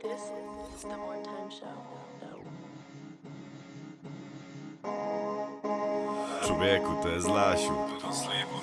This is the More Time Show. Človeku te je zlašil. Slepo na hipu.